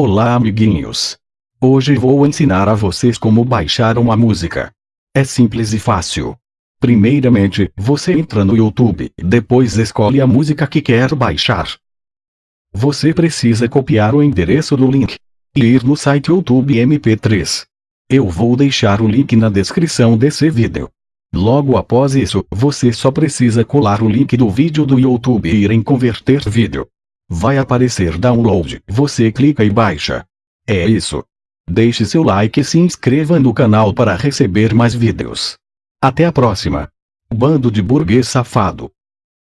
Olá amiguinhos! Hoje vou ensinar a vocês como baixar uma música. É simples e fácil. Primeiramente, você entra no YouTube, depois escolhe a música que quer baixar. Você precisa copiar o endereço do link e ir no site YouTube MP3. Eu vou deixar o link na descrição desse vídeo. Logo após isso, você só precisa colar o link do vídeo do YouTube e ir em converter vídeo. Vai aparecer download, você clica e baixa. É isso. Deixe seu like e se inscreva no canal para receber mais vídeos. Até a próxima. Bando de burguês safado.